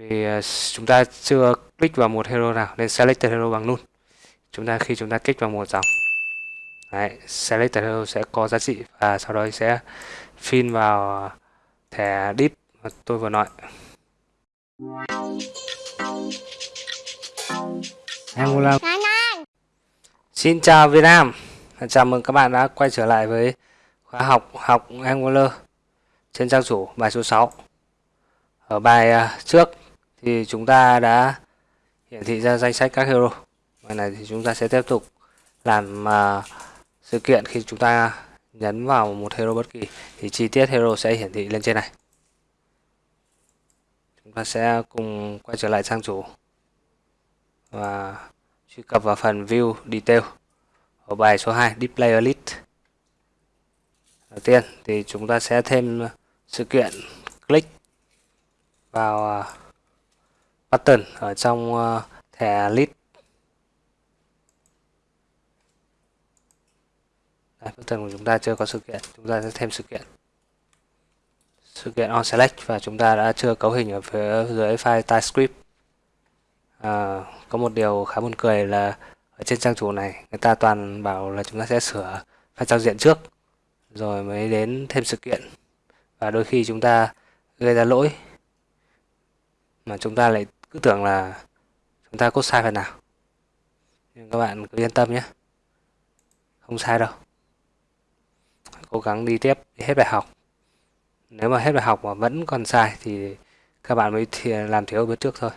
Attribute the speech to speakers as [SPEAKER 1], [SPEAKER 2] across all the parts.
[SPEAKER 1] vì ờ, chúng ta chưa click vào một hero nào nên selected hero bằng null. Chúng ta khi chúng ta kích vào một dòng Đấy, selected hero sẽ có giá trị và sau đó sẽ pin vào thẻ deep mà tôi vừa nói. Angular Xin chào Việt Nam Chào mừng các bạn đã quay trở lại với khóa học học Angular trên trang chủ bài số 6 Ở bài à, trước thì chúng ta đã hiển thị ra danh sách các hero. Bài này thì chúng ta sẽ tiếp tục làm uh, sự kiện khi chúng ta nhấn vào một hero bất kỳ. Thì chi tiết hero sẽ hiển thị lên trên này. Chúng ta sẽ cùng quay trở lại trang chủ và truy cập vào phần view detail ở bài số 2 display list. Đầu tiên thì chúng ta sẽ thêm sự kiện click vào uh, button ở trong ờ, thẻ list Đây, button của chúng ta chưa có sự kiện. Chúng ta sẽ thêm sự kiện. Sự kiện on select và chúng ta đã chưa cấu hình ở phía dưới file TypeScript. À, có một điều khá buồn cười là ở trên trang chủ này người ta toàn bảo là chúng ta sẽ sửa file giao diện trước rồi mới đến thêm sự kiện. Và đôi khi chúng ta gây ra lỗi mà chúng ta lại cứ tưởng là chúng ta cốt sai phần nào. Nhưng các bạn cứ yên tâm nhé. Không sai đâu. Cố gắng đi tiếp, đi hết bài học. Nếu mà hết bài học mà vẫn còn sai thì các bạn mới thì làm thiếu bước trước thôi.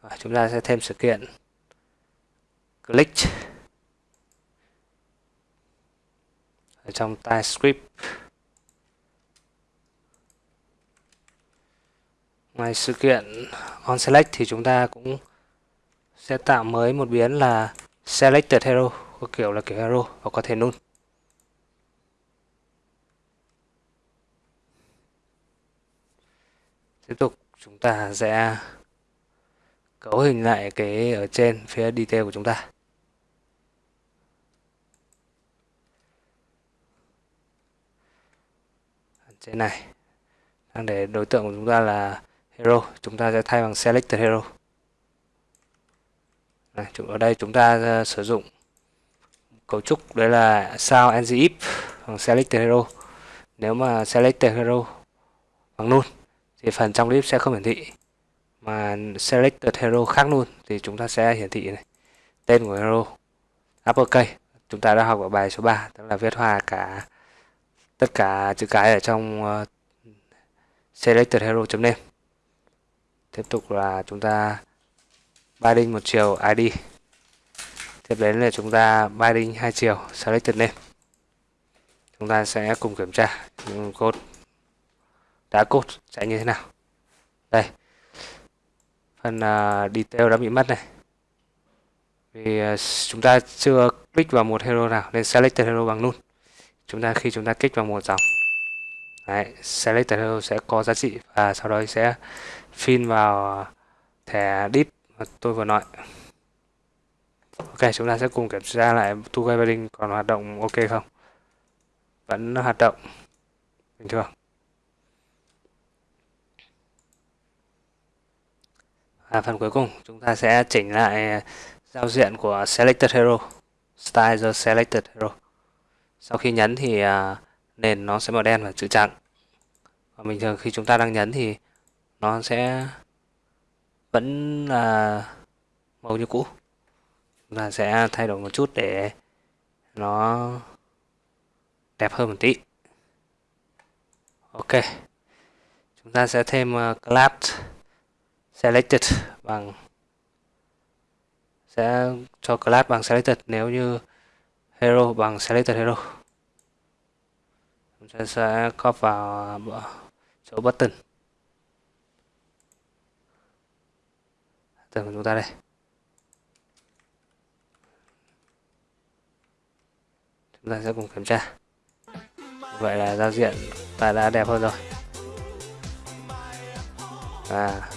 [SPEAKER 1] Và chúng ta sẽ thêm sự kiện. Click. Ở trong TypeScript. Ngoài sự kiện on select thì chúng ta cũng sẽ tạo mới một biến là selected hero, có kiểu là kiểu hero và có thể null. Tiếp tục, chúng ta sẽ cấu hình lại cái ở trên phía detail của chúng ta. Trên này, đang để đối tượng của chúng ta là hero. Chúng ta sẽ thay bằng selected hero. Này, ở đây chúng ta uh, sử dụng cấu trúc đấy là sao ng if bằng selected hero. Nếu mà selected hero bằng null thì phần trong clip sẽ không hiển thị. Mà selected hero khác luôn thì chúng ta sẽ hiển thị này. Tên của hero uppercase. Chúng ta đã học ở bài số 3 tức là viết hòa cả tất cả chữ cái ở trong ờ, uh, selected hero name tiếp tục là chúng ta binding một chiều id tiếp đến là chúng ta binding hai chiều selected name. Chúng ta sẽ cùng kiểm tra code. Đã code chạy như thế nào? Đây. Phần uh, detail đã bị mất này. Vì uh, chúng ta chưa click vào một hero nào nên selected hero bằng null chúng ta khi chúng ta kích vào một dòng Đấy, selected hero sẽ có giá trị và sau đó sẽ pin vào thẻ dip mà tôi vừa nói. Ok chúng ta sẽ cùng kiểm tra lại thu way binding còn hoạt động ok không? Vẫn hoạt động bình thường. À, phần cuối cùng chúng ta sẽ chỉnh lại giao diện của selected hero style the selected hero. Sau khi nhấn thì uh, nền nó sẽ màu đen và chữ trắng. Và bình thường khi chúng ta đang nhấn thì nó sẽ vẫn là màu như cũ chúng ta sẽ thay đổi một chút để nó đẹp hơn một tí. Ok chúng ta sẽ thêm ờ, uh, class selected bằng sẽ cho class bằng selected nếu như hero bằng selected hero. Chúng ta sẽ copy vào ờ, chỗ button. Tường của chúng ta đây. Chúng ta sẽ cùng kiểm tra. Vậy là giao diện ta đã đẹp hơn rồi. Và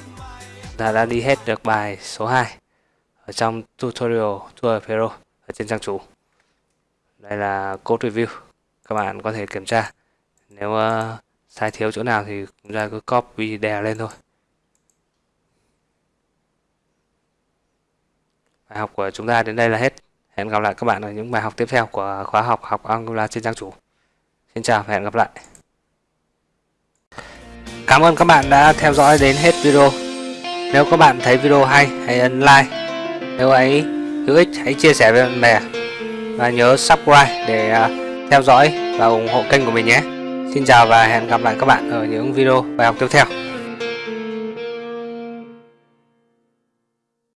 [SPEAKER 1] ta đã đi hết được bài số 2 ở trong tutorial tour Pro ở trên trang chủ. Đây là code review. Các bạn có thể kiểm tra. Nếu uh, sai thiếu chỗ nào thì chúng ta cứ copy đè lên thôi. Bài học của chúng ta đến đây là hết. Hẹn gặp lại các bạn ở những bài học tiếp theo của khóa học học Angular trên trang chủ. Xin chào và hẹn gặp lại. Cảm ơn các bạn đã theo dõi đến hết video. Nếu các bạn thấy video hay, hãy ấn like. Nếu ấy hữu ích, hãy chia sẻ với bạn bè. Và nhớ subscribe để à, theo dõi và ủng hộ kênh của mình nhé. Xin chào và hẹn gặp lại các bạn ở những video bài học tiếp theo.